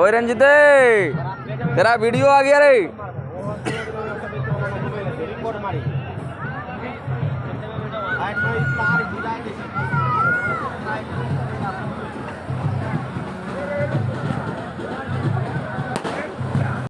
ओए रंजित तेरा वीडियो आ गया रे मारी